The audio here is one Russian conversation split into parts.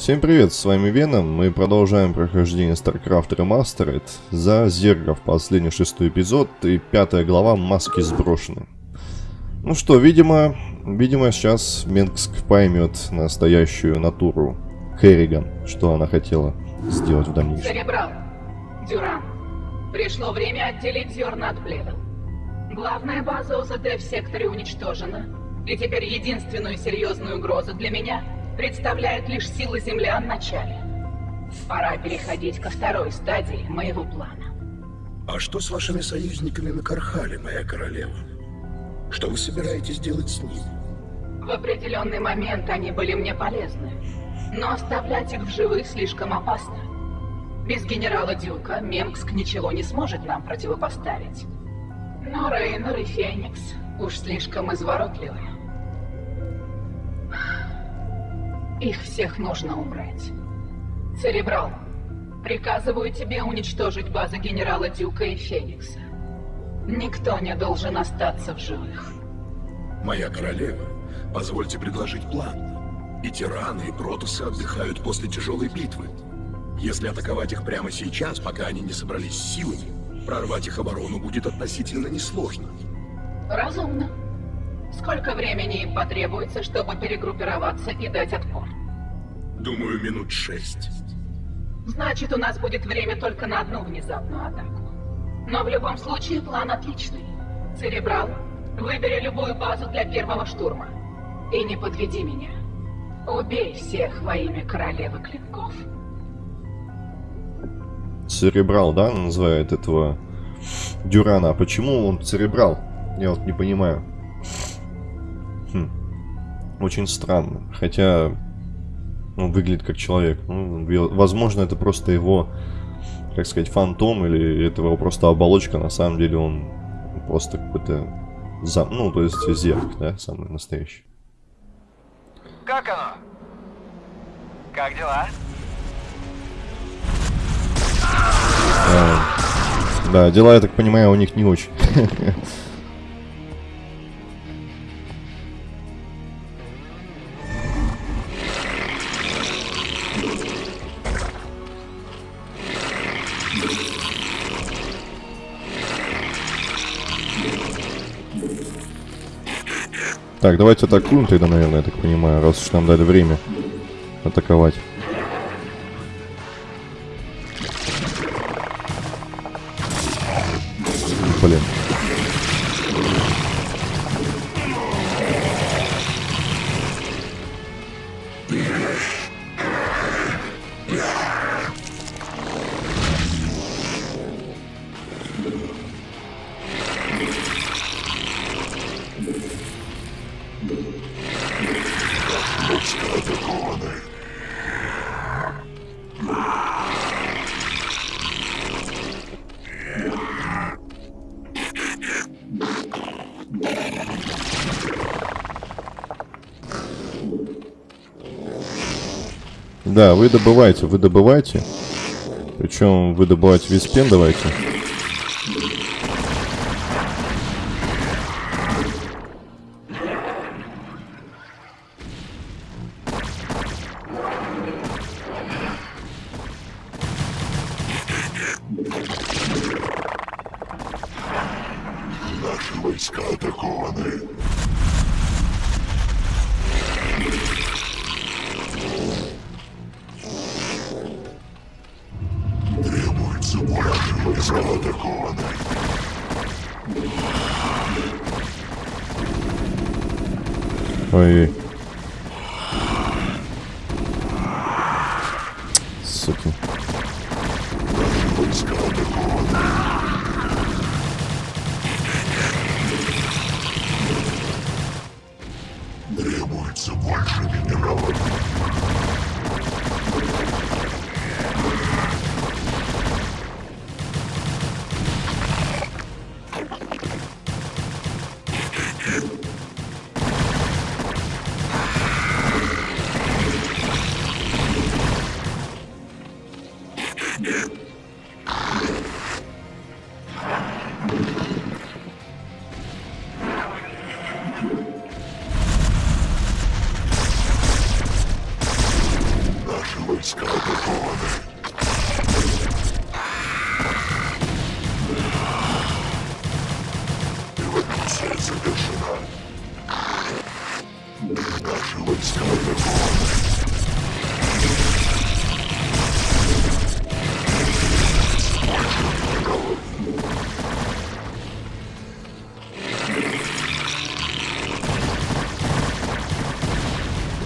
Всем привет, с вами Веном. Мы продолжаем прохождение StarCraft Remastered за Зергов, последний шестой эпизод и пятая глава «Маски сброшены». Ну что, видимо, видимо сейчас Менгск поймет настоящую натуру Керриган, что она хотела сделать в дальнейшем. Церебрал, Дюран, пришло время отделить зерна от плевел. Главная база ОЗД в секторе уничтожена, и теперь единственную серьезную угрозу для меня представляют лишь силы землян в начале. Пора переходить ко второй стадии моего плана. А что с вашими союзниками на Кархале, моя королева? Что вы собираетесь делать с ними? В определенный момент они были мне полезны, но оставлять их в живых слишком опасно. Без генерала Дюка Мемкск ничего не сможет нам противопоставить. Но Рейнер и Феникс уж слишком изворотливы. Их всех нужно убрать. Церебрал, приказываю тебе уничтожить базы генерала Дюка и Феникса. Никто не должен остаться в живых. Моя королева, позвольте предложить план. И тираны, и протусы отдыхают после тяжелой битвы. Если атаковать их прямо сейчас, пока они не собрались силами, Прорвать их оборону будет относительно несложно. Разумно. Сколько времени им потребуется, чтобы перегруппироваться и дать отпор? Думаю, минут шесть. Значит, у нас будет время только на одну внезапную атаку. Но в любом случае план отличный. Церебрал, выбери любую базу для первого штурма. И не подведи меня. Убей всех во имя королевы клинков. Церебрал, да, называет этого Дюрана. А почему он церебрал? Я вот не понимаю. Очень странно. Хотя он выглядит как человек. Ну, возможно, это просто его, как сказать, фантом, или это его просто оболочка. На самом деле он просто какой-то... Зам... Ну, то есть зерк, да, самый настоящий. Как оно? Как дела? А, да, дела, я так понимаю, у них не очень. Так, давайте атакуем тогда, наверное, я так понимаю, раз уж нам дали время атаковать. Блин. Да, вы добываете, вы добываете. Причем вы добываете виспен давайте.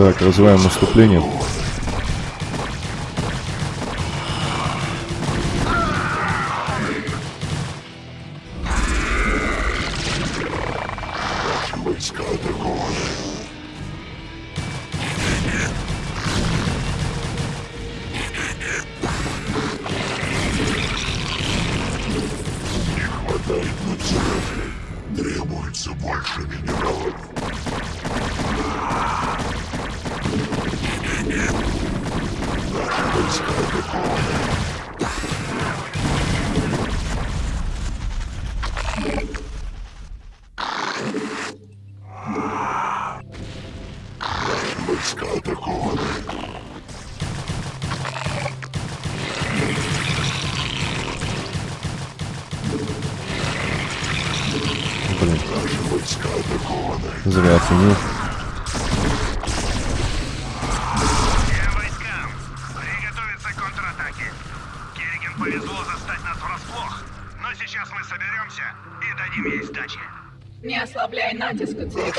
Так, развиваем наступление. ослабляй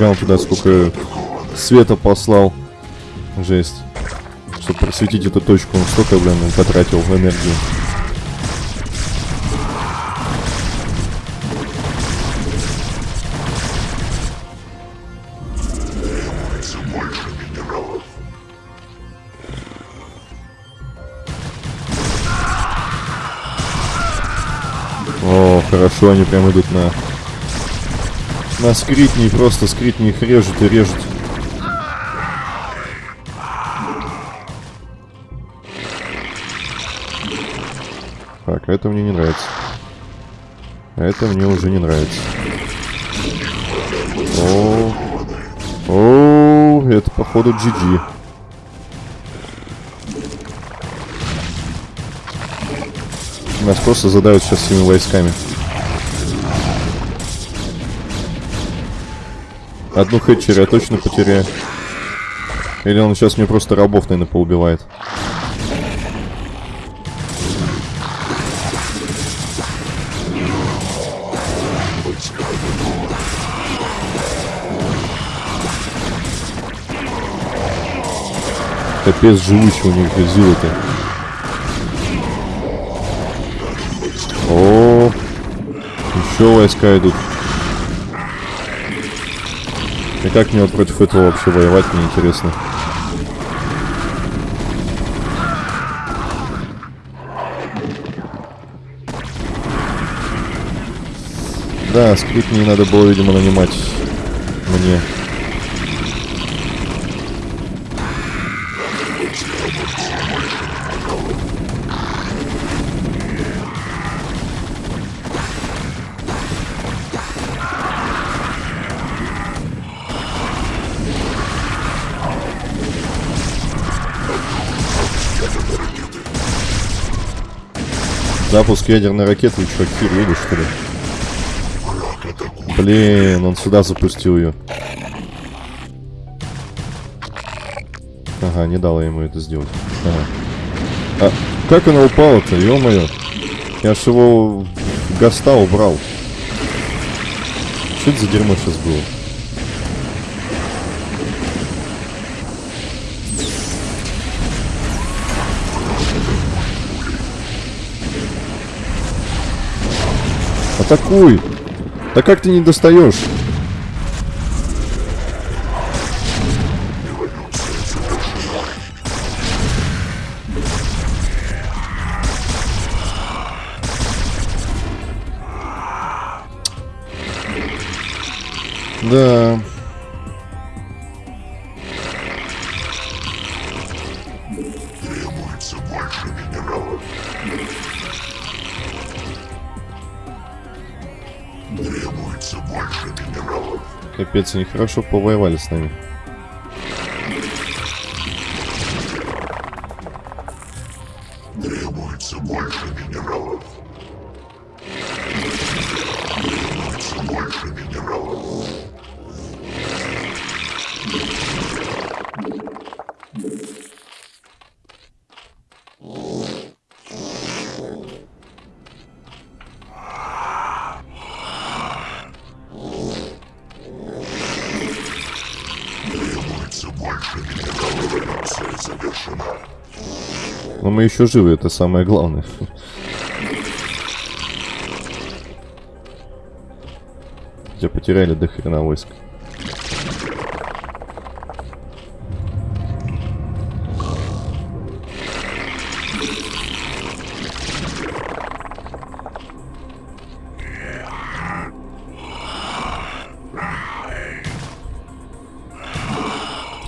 Нифига он туда сколько света послал. Жесть. Чтобы просветить эту точку, он столько, блин, потратил энергии. О, хорошо, они прям идут на... На скритни, просто скритни их режут и режут. Так, это мне не нравится. Это мне уже не нравится. О, о, это походу GG. Нас просто задают сейчас всеми войсками. Одну хэтчер я точно потеряю. Или он сейчас мне просто рабов, наверное, поубивает. Капец живучий у них зилы-то. О, еще войска идут. Как мне вот против этого вообще воевать, мне интересно. Да, скрипт не надо было, видимо, нанимать мне. Запуск ядерной ракеты, что, Кир, едешь, что ли? Блин, он сюда запустил ее. Ага, не дала ему это сделать. Ага. А как она упала-то, ё-моё? Я ж его в гаста убрал. Что это за дерьмо сейчас было? Атакуй! Да как ты не достаешь? Они хорошо повоевали с нами. Требуется больше минералов. Требуется больше минералов. Мы еще живы, это самое главное. Хотя потеряли до хрена войск.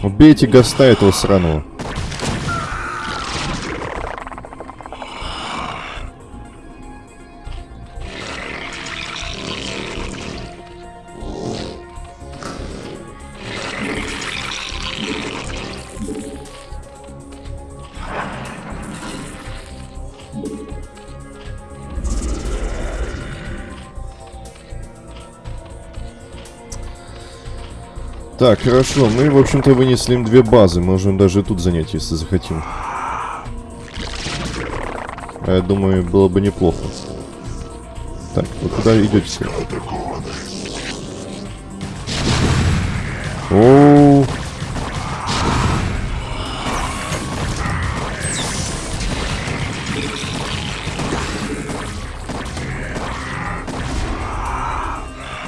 Убейте Гаста этого сраного. Так, хорошо. Мы, в общем-то, вынесли им две базы. Можем даже тут занять, если захотим. А я думаю, было бы неплохо. Так, вы куда идете? все? О,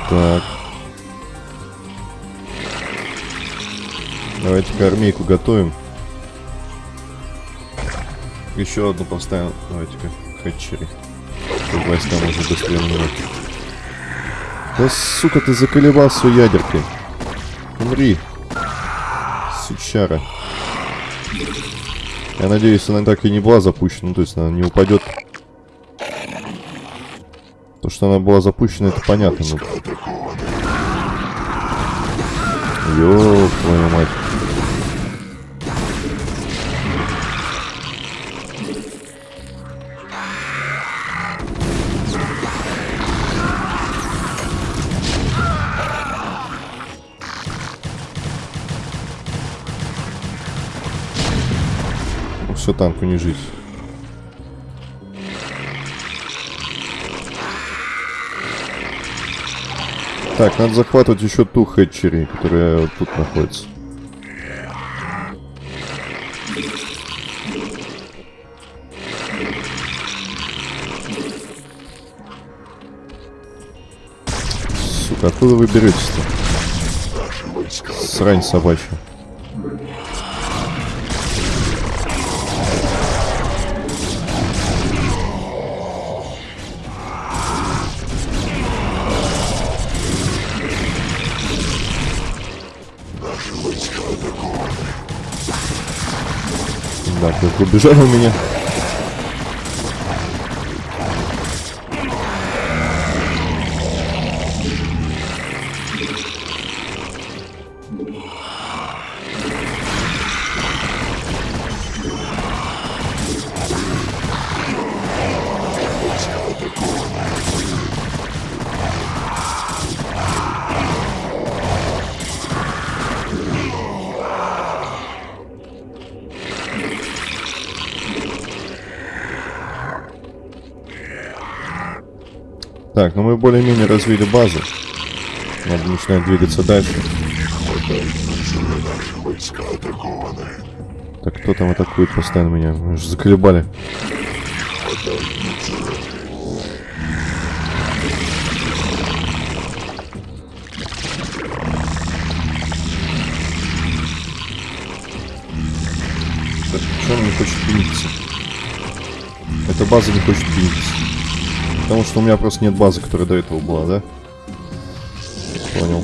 Так. Армейку готовим. Еще одну поставим. Давайте-ка хэтчери. Чтобы войска может быстрее. Да сука, ты заколебал свой ядеркой. Умри. Сучара. Я надеюсь, она так и не была запущена. Ну, то есть она не упадет. То, что она была запущена, это понятно. Но... Ёб танку не жить. Так, надо захватывать еще ту хэтчери, которая вот тут находится. Сука, откуда вы беретесь-то? Срань собачья. Да, как убежал у меня. более-менее развили базу. Надо начинать двигаться дальше. Так, кто там атакует постоянно меня? Вы же заколебали. Так, почему он не хочет пениться? Эта база не хочет пениться. Потому что у меня просто нет базы, которая до этого была, да? Понял.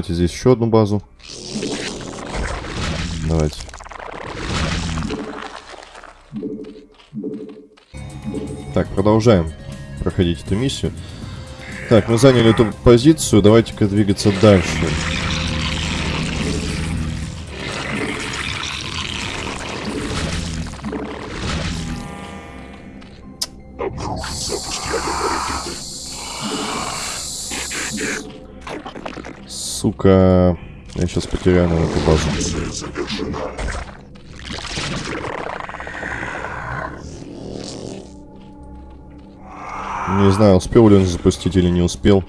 Создавайте здесь еще одну базу. Давайте. Так, продолжаем проходить эту миссию. Так, мы заняли эту позицию, давайте-ка двигаться дальше. Сука, я сейчас потеряю на эту базу. Не знаю, успел ли он запустить или не успел.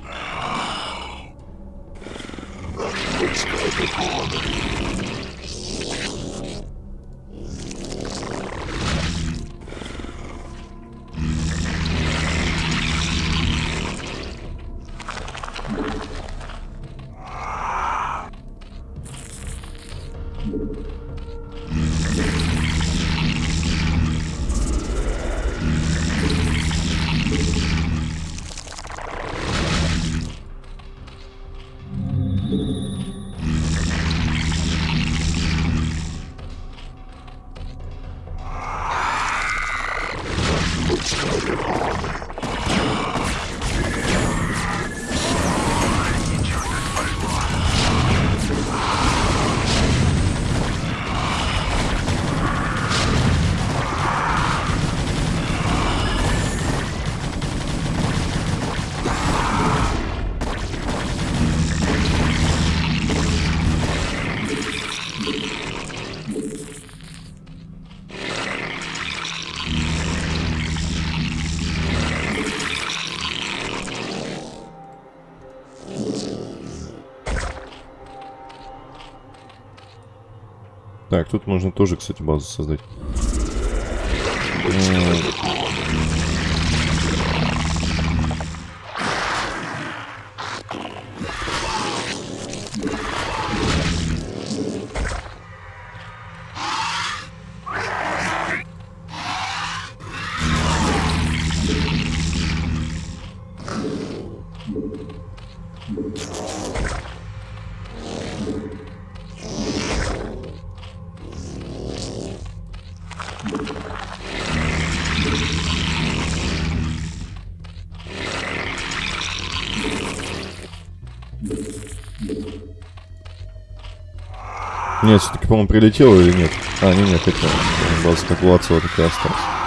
Так, тут можно тоже, кстати, базу создать. По-моему, прилетело или нет? А, не, нет, хотя база как Лацева так и осталась.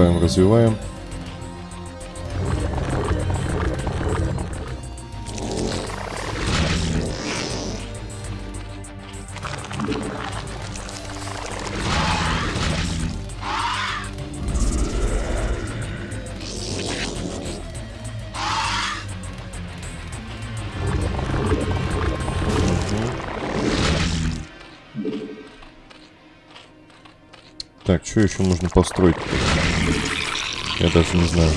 Развиваем, развиваем, Так, что еще можно построить? Я даже не знаю.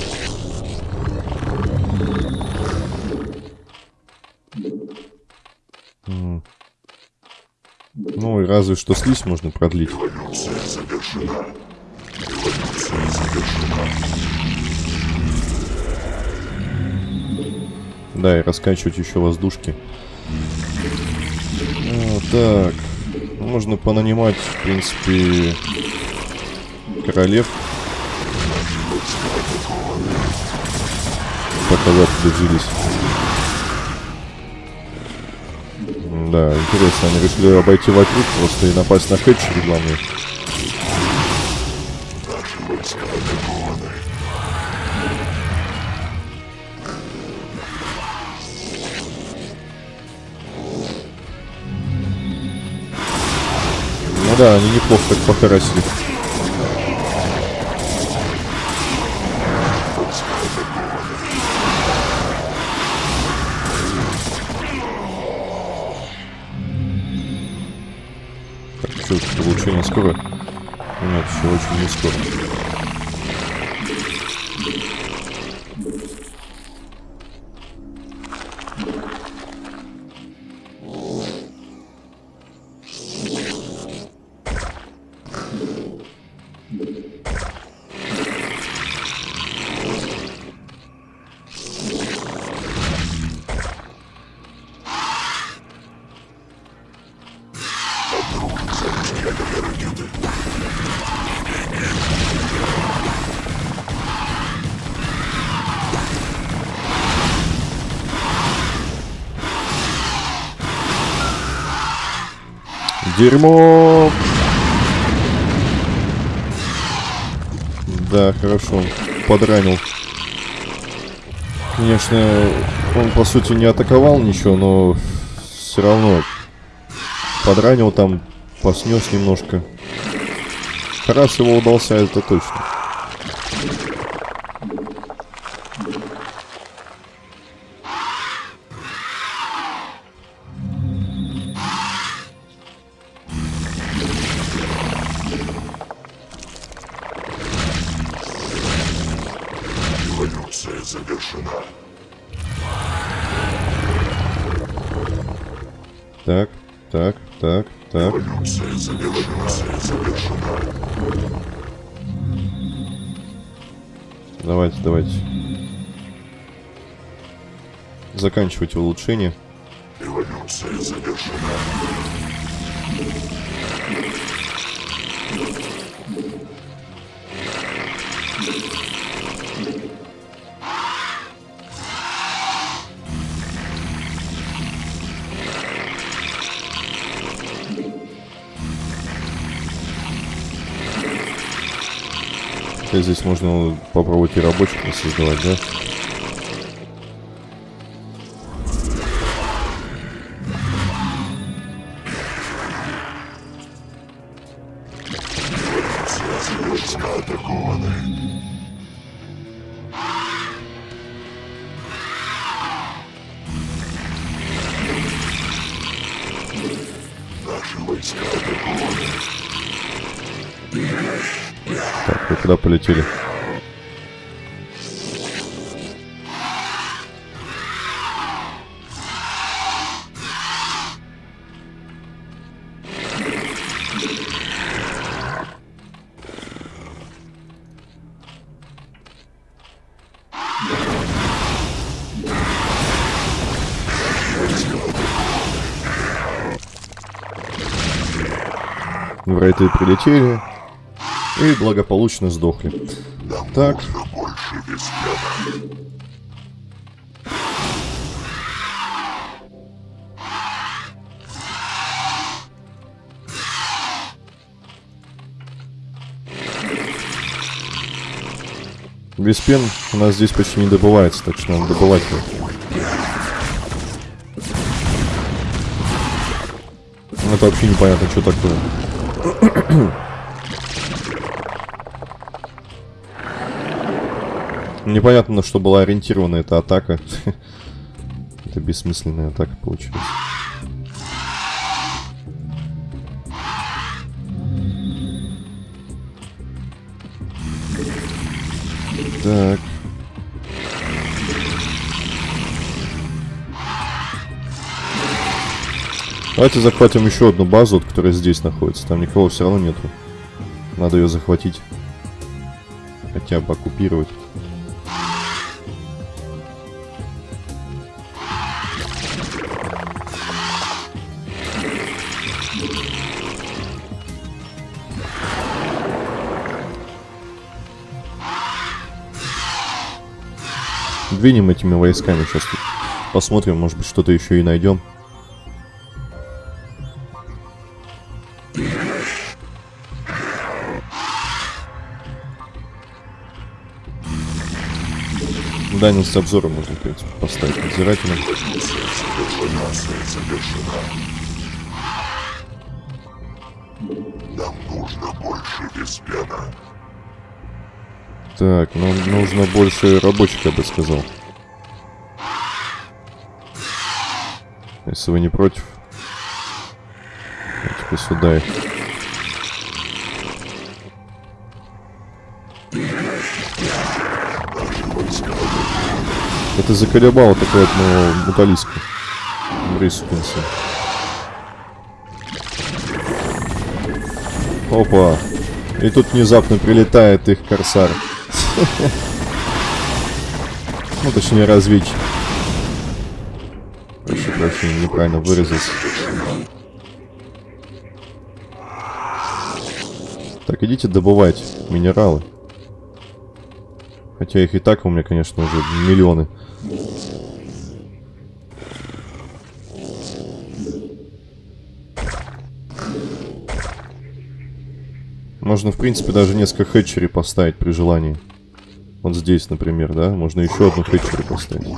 Ну и разве что слизь можно продлить. Да, и раскачивать еще воздушки. А, так. Можно понанимать, в принципе, королев. Пока дожились. Да, интересно, они решили обойти вокруг просто и напасть на хэтчери главное. Ну да, они неплохо так похарасили. Улучшение скоро? Нет, еще очень не скоро. Дерьмо! Да, хорошо. Подранил. Конечно, он по сути не атаковал ничего, но все равно подранил там, поснес немножко. Раз его удался, это точно. Так, так, так, так. Давайте, давайте. Заканчивайте улучшение. Эволюция завершена. Хотя здесь можно попробовать и рабочих создавать, да? Врайты прилетели и благополучно сдохли. Так, больше веспена. Виспен у нас здесь почти не добывается, так что надо добывать его. Это вообще непонятно, что такое. Непонятно, на что была ориентирована эта атака. Это бессмысленная атака получилась. Так. Давайте захватим еще одну базу, вот, которая здесь находится. Там никого все равно нету. Надо ее захватить. Хотя бы оккупировать. Двинем этими войсками сейчас. Посмотрим, может быть, что-то еще и найдем. Дальность обзора можно, в принципе, поставить надзирателем. Нам нужно больше Веспена. Так, нам нужно больше рабочих, я бы сказал. Если вы не против. Давайте-ка сюда их. Это заколебало такое моего муталиска. Брисупинса. Опа. И тут внезапно прилетает их корсар. Ну, точнее, разведчик. Прошу прощения, неправильно выразился. Так, идите добывать минералы. Хотя их и так у меня, конечно, уже миллионы. Можно, в принципе, даже несколько хэтчерей поставить при желании. Вот здесь, например, да? Можно еще одну хэтчери поставить.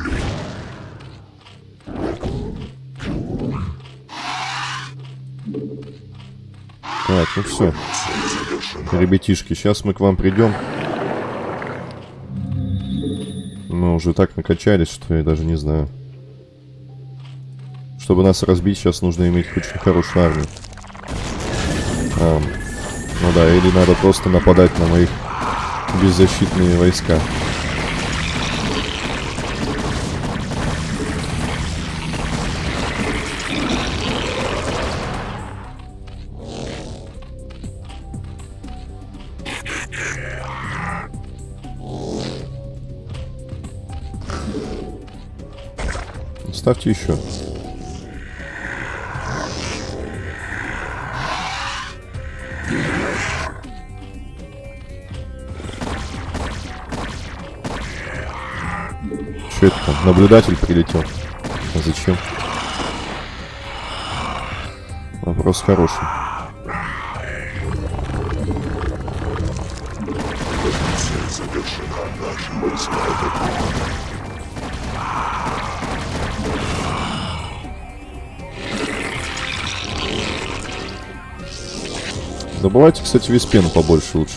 Так, ну все. Ребятишки, сейчас мы к вам придем. Уже так накачались, что я даже не знаю. Чтобы нас разбить, сейчас нужно иметь очень хорошую армию. А, ну да, или надо просто нападать на моих беззащитные войска. Ставьте еще. Что это там? Наблюдатель прилетел. А зачем? Вопрос хороший. Добывайте, кстати, виспену побольше лучше.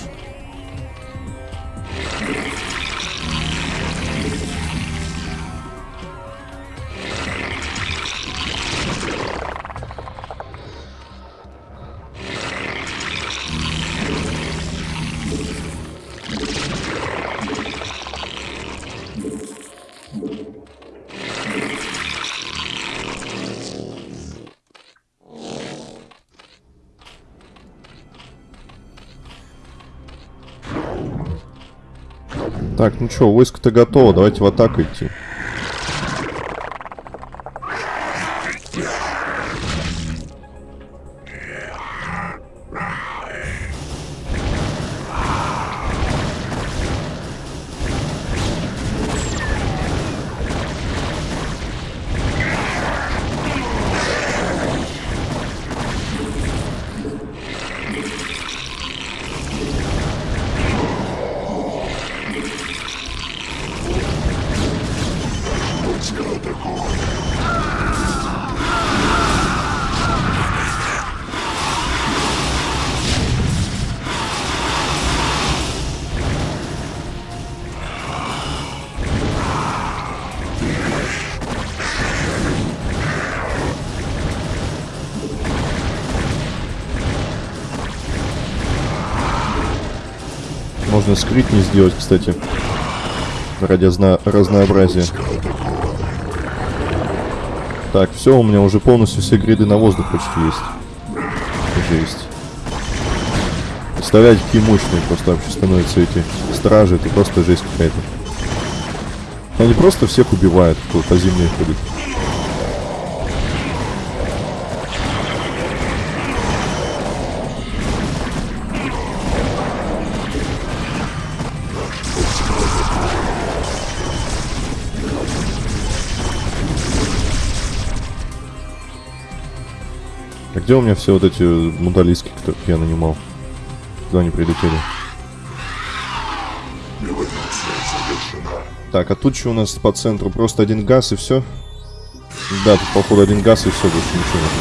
Так, ну что, войско-то готово, давайте в атаку идти. Сделать, кстати. ради разнообразия. Так, все, у меня уже полностью все гриды на воздух почти есть. Жесть. Представляете, какие мощные просто вообще становятся эти стражи, это просто жесть какая-то. Они просто всех убивают, кто по земле ходит. Где у меня все вот эти муталиски, которых я нанимал? Куда они прилетели? Так, а тут что у нас по центру? Просто один газ и все? Да, тут походу один газ и все, больше ничего нет.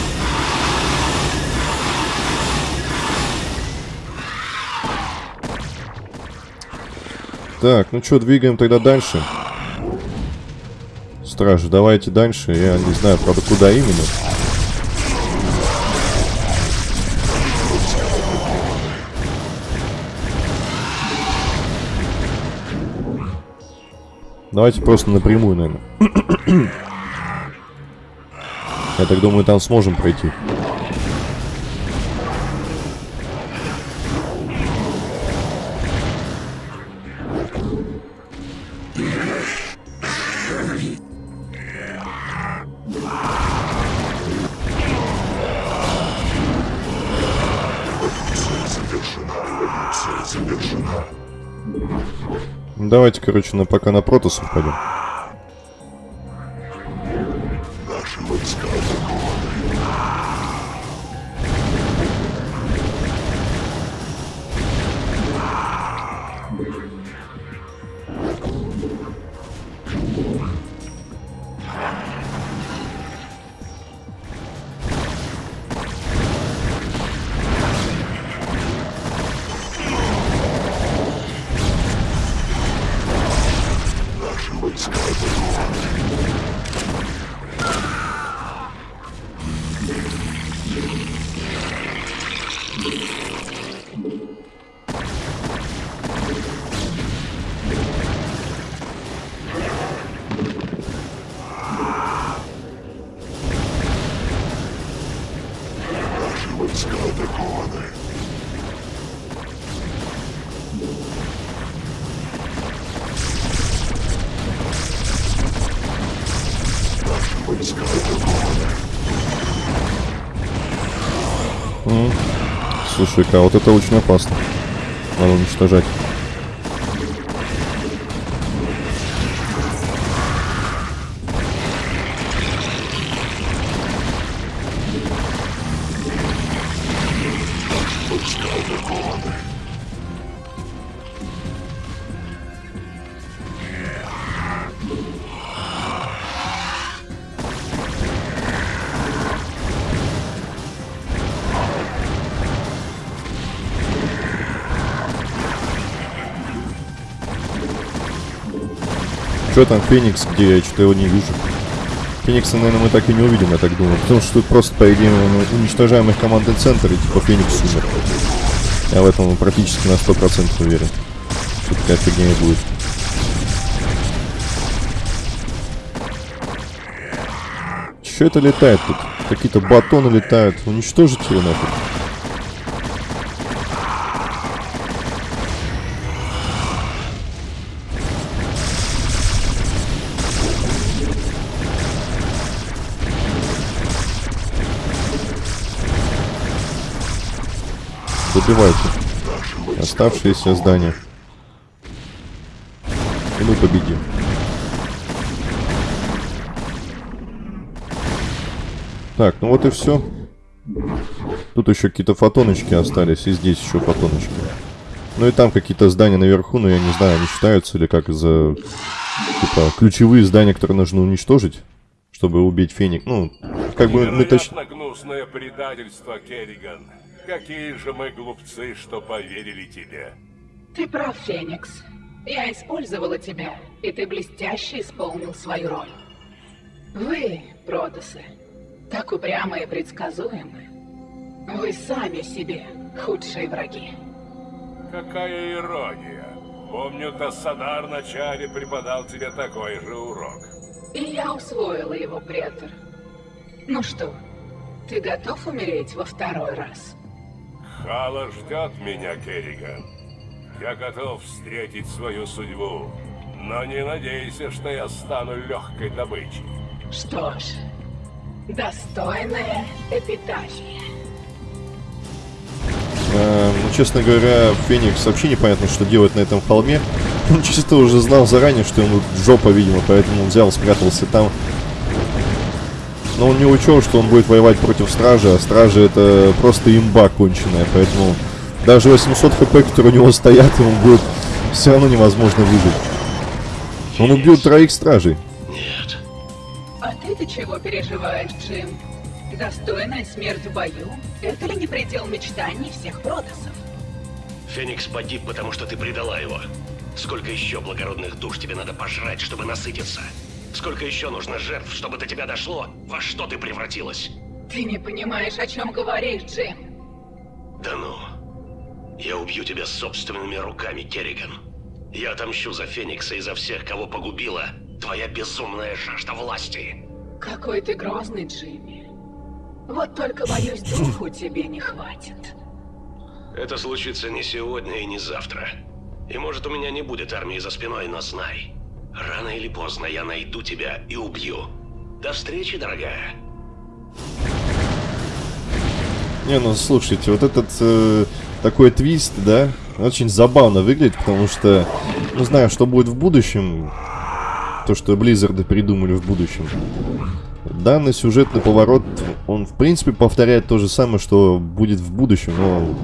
Так, ну что, двигаем тогда дальше. Стражи, давайте дальше. Я не знаю, правда, куда именно. Давайте просто напрямую, наверное. Я так думаю, там сможем пройти. Ну, Давайте, короче, на, пока на протосов пойдем. Слушай-ка, вот это очень опасно. Надо уничтожать. Что там Феникс, где я что-то его не вижу? Феникса, наверное, мы так и не увидим, я так думаю. Потому что тут просто, по идее, уничтожаем их командный центр, и типа Феникс умер. Я в этом практически на 100% уверен. Что такая фигня будет. Что это летает тут? Какие-то батоны летают. Уничтожить его нафиг. Добивайте. Оставшиеся здания. И мы победим. Так, ну вот и все. Тут еще какие-то фотоночки остались, и здесь еще фотоночки. Ну и там какие-то здания наверху, но я не знаю, они считаются или как за... Типа, ключевые здания, которые нужно уничтожить, чтобы убить Феник. Ну, как бы мы точно... Предательство, Керриган. Какие же мы глупцы, что поверили тебе. Ты прав, Феникс. Я использовала тебя, и ты блестяще исполнил свою роль. Вы, Протосы, так упрямы и предсказуемы. Вы сами себе худшие враги. Какая ирония. Помню, Тассадар вначале преподал тебе такой же урок. И я усвоила его, претор. Ну что, ты готов умереть во второй раз? Хала ждет меня, Керриган. Я готов встретить свою судьбу, но не надейся, что я стану легкой добычей. Что ж, достойная эпитафия. Э, ну, честно говоря, Феникс вообще непонятно, что делать на этом холме. Он чисто уже знал заранее, что ему жопа, видимо, поэтому взял, спрятался там. Но он не учел, что он будет воевать против стражи, а стражи это просто имба конченая, поэтому даже 800 хп, которые у него стоят, ему будет все равно невозможно выжить. Он убьет троих стражей. Нет. А ты-то чего переживаешь, Джим? Достойная смерть в бою? Это ли не предел мечтаний всех протасов? Феникс погиб, потому что ты предала его. Сколько еще благородных душ тебе надо пожрать, чтобы насытиться? Сколько еще нужно жертв, чтобы до тебя дошло, во что ты превратилась? Ты не понимаешь, о чем говоришь, Джим. Да ну. Я убью тебя собственными руками, Керриган. Я отомщу за Феникса и за всех, кого погубила твоя безумная жажда власти. Какой ты грозный, Джимми. Вот только, боюсь, духу тебе не хватит. Это случится не сегодня и не завтра. И может у меня не будет армии за спиной, но знай. Рано или поздно я найду тебя и убью. До встречи, дорогая. Не, ну слушайте, вот этот э, такой твист, да, очень забавно выглядит, потому что, ну знаю, что будет в будущем, то, что Близзарды придумали в будущем. Данный сюжетный поворот, он в принципе повторяет то же самое, что будет в будущем, но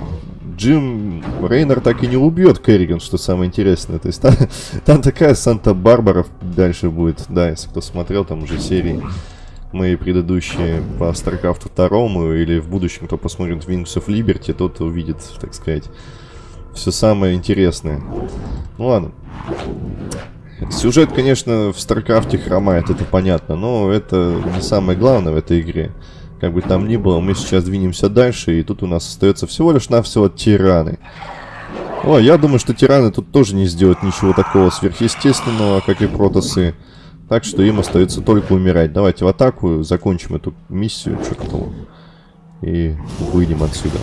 Джим Рейнер так и не убьет Керриган, что самое интересное. То есть там, там такая Санта-Барбара дальше будет, да, если кто смотрел там уже серии мои предыдущие по StarCraft 2 или в будущем, кто посмотрит Wings of Liberty, тот увидит, так сказать, все самое интересное. Ну ладно. Сюжет, конечно, в StarCraft хромает, это понятно, но это не самое главное в этой игре. Как бы там ни было, мы сейчас двинемся дальше, и тут у нас остается всего лишь навсего тираны. О, я думаю, что тираны тут тоже не сделают ничего такого сверхъестественного, как и протасы. Так что им остается только умирать. Давайте в атаку, закончим эту миссию чертову. И выйдем отсюда.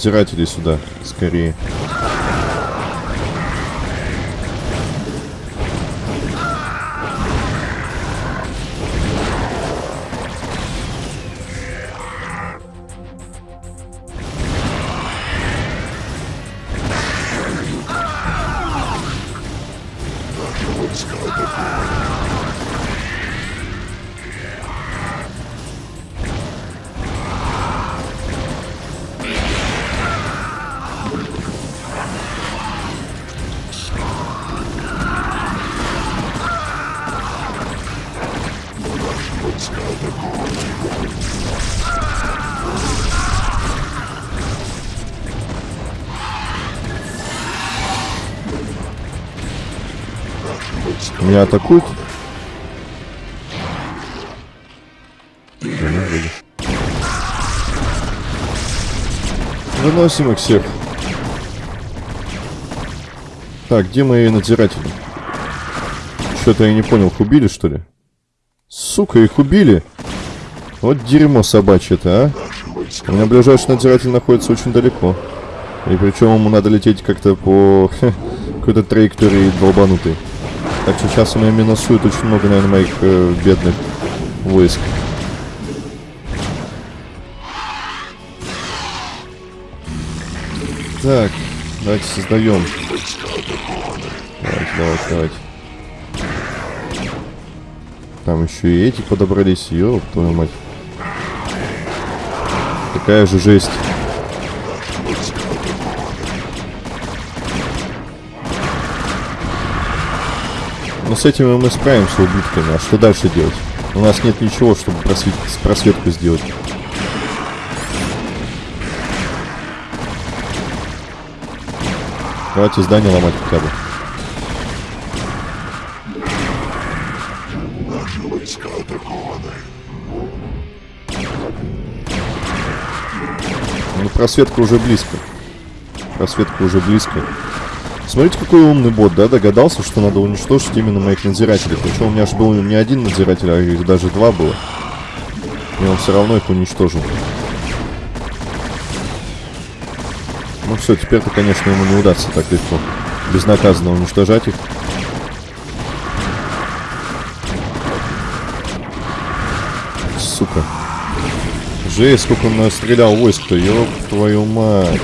Надзиратели сюда, скорее. Меня атакуют? Выносим их всех. Так, где мои надзиратели? Что-то я не понял, их убили, что ли? Сука, их убили! Вот дерьмо собачье-то, а? У меня ближайший надзиратель находится очень далеко. И причем ему надо лететь как-то по какой-то траектории долбанутой. Так что сейчас меня минусует очень много, наверное, моих э, бедных войск. Так, давайте создаем. Давайте, давайте, давайте. Там еще и эти подобрались, ёб твою мать. Такая же жесть. С этим мы справимся убитками. А что дальше делать? У нас нет ничего, чтобы просвет... просветку сделать. Давайте здание ломать хотя бы. Наши войска атакованы. Ну, просветка уже близко. Просветка уже близко. Смотрите, какой умный бот, да, догадался, что надо уничтожить именно моих надзирателей. Причем у меня же был не один надзиратель, а их даже два было. И он все равно их уничтожил. Ну все, теперь-то, конечно, ему не удастся так легко. Безнаказанно уничтожать их. Сука. Жесть, сколько он настрелял войск-то, ёб твою мать.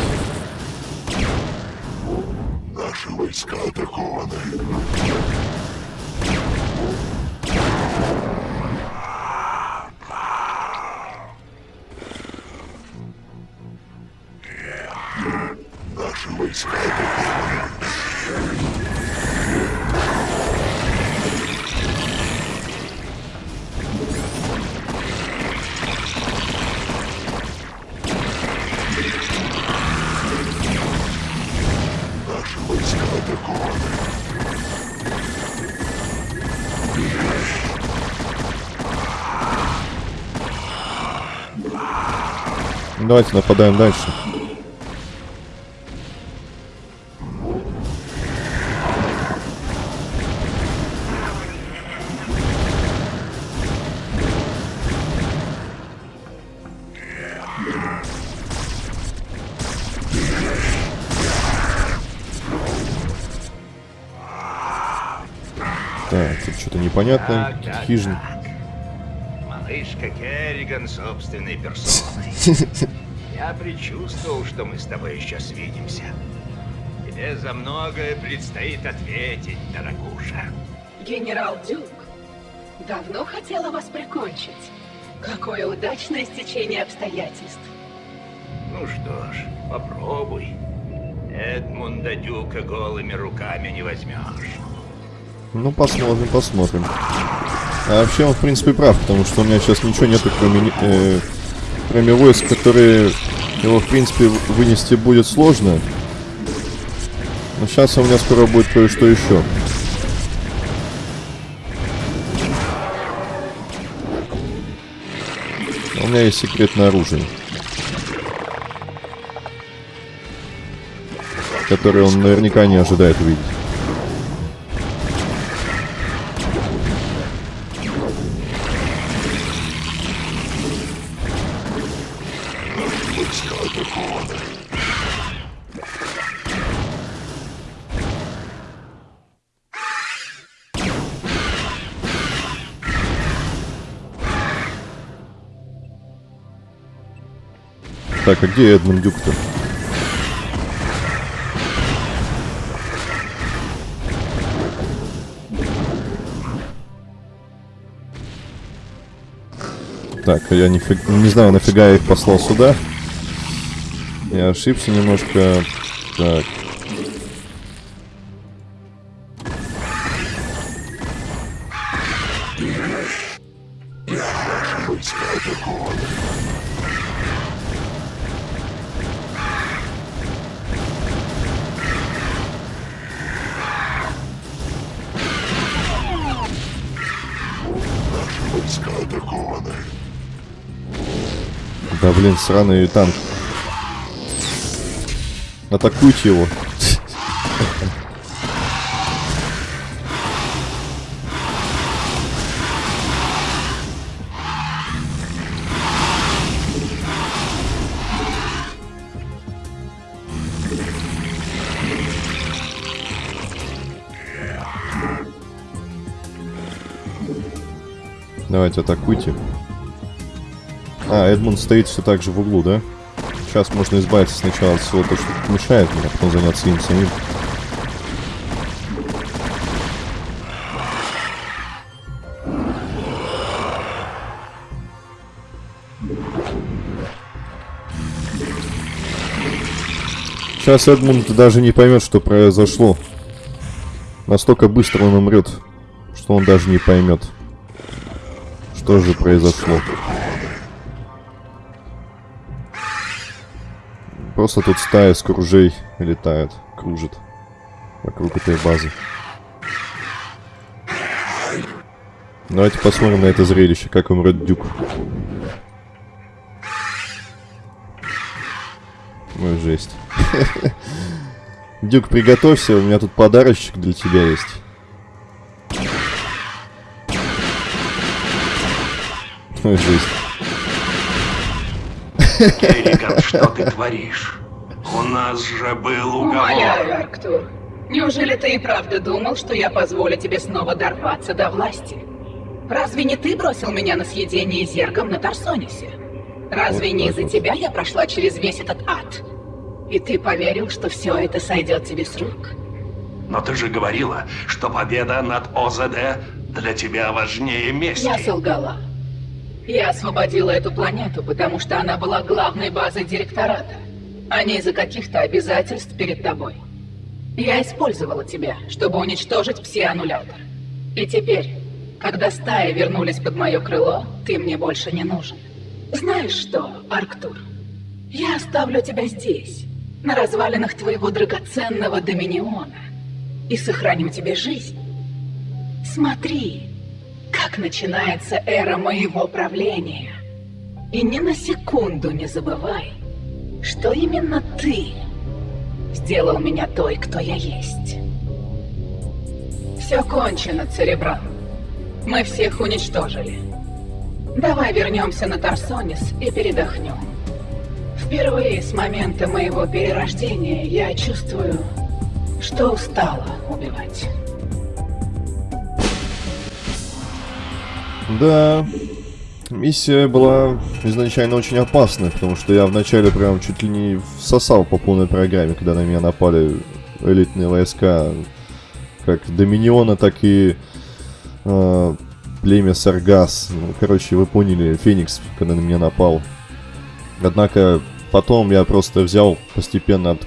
Давайте нападаем дальше. Так, тут что-то непонятное. Так, так, Хижин. так. Малышка Керриган собственной персоной. Я предчувствовал, что мы с тобой еще свидимся. Тебе за многое предстоит ответить, дорогуша. Генерал Дюк давно хотела вас прикончить. Какое удачное стечение обстоятельств. Ну что ж, попробуй. Эдмунда Дюка голыми руками не возьмешь. Ну, посмотрим, посмотрим. А вообще он, в принципе, прав, потому что у меня сейчас ничего нету, кроме, э, кроме войск, которые его, в принципе, вынести будет сложно. Но сейчас у меня скоро будет кое-что еще. У меня есть секретное оружие. Которое он наверняка не ожидает увидеть. Так, а где Эдмунд Дюк-то? Так, а я нифиг- не знаю, нафига я их послал сюда. Я ошибся немножко. Так. Сраный танк, Атакуйте его. Давайте атакуйте. А, Эдмунд стоит все так же в углу, да? Сейчас можно избавиться сначала от всего того, что мешает мне, а потом заняться им самим. Сейчас Эдмунд даже не поймет, что произошло. Настолько быстро он умрет, что он даже не поймет, что же произошло. Просто тут стая скружей летает, кружит вокруг этой базы. Давайте посмотрим на это зрелище, как умрет Дюк. Ну, жесть. Дюк, приготовься, у меня тут подарочек для тебя есть. Ой, жесть. Керриган, что ты творишь? У нас же был Умоляю, уговор. Арктур. Неужели ты и правда думал, что я позволю тебе снова дорваться до власти? Разве не ты бросил меня на съедение зергом на Тарсонисе? Разве не из-за тебя я прошла через весь этот ад? И ты поверил, что все это сойдет тебе с рук? Но ты же говорила, что победа над ОЗД для тебя важнее мести. Я солгала. Я освободила эту планету, потому что она была главной базой директората, а не из-за каких-то обязательств перед тобой. Я использовала тебя, чтобы уничтожить все аннуляторы. И теперь, когда стаи вернулись под мое крыло, ты мне больше не нужен. Знаешь что, Арктур? Я оставлю тебя здесь, на развалинах твоего драгоценного Доминиона, и сохраню тебе жизнь. Смотри, как начинается эра моего правления. И ни на секунду не забывай, что именно ты сделал меня той, кто я есть. Все кончено, Церебран. Мы всех уничтожили. Давай вернемся на Тарсонис и передохнем. Впервые с момента моего перерождения я чувствую, что устала убивать. Да, миссия была изначально очень опасной, потому что я вначале прям чуть ли не всосал по полной программе, когда на меня напали элитные войска, как Доминиона, так и э, племя Саргас. Ну, короче, вы поняли, Феникс, когда на меня напал. Однако потом я просто взял, постепенно от,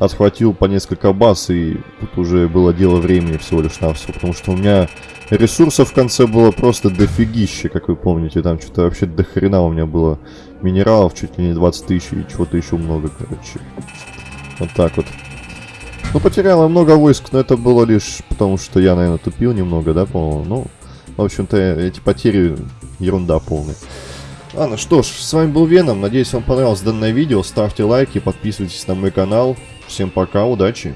отхватил по несколько баз, и тут уже было дело времени всего лишь на все, потому что у меня ресурсов в конце было просто дофигище, как вы помните, там что-то вообще до хрена у меня было минералов, чуть ли не 20 тысяч и чего-то еще много, короче. Вот так вот. Ну, потеряла много войск, но это было лишь потому, что я, наверное, тупил немного, да, по-моему. Ну, в общем-то, эти потери ерунда полная. Ладно, что ж, с вами был Веном. Надеюсь, вам понравилось данное видео. Ставьте лайки, подписывайтесь на мой канал. Всем пока, удачи!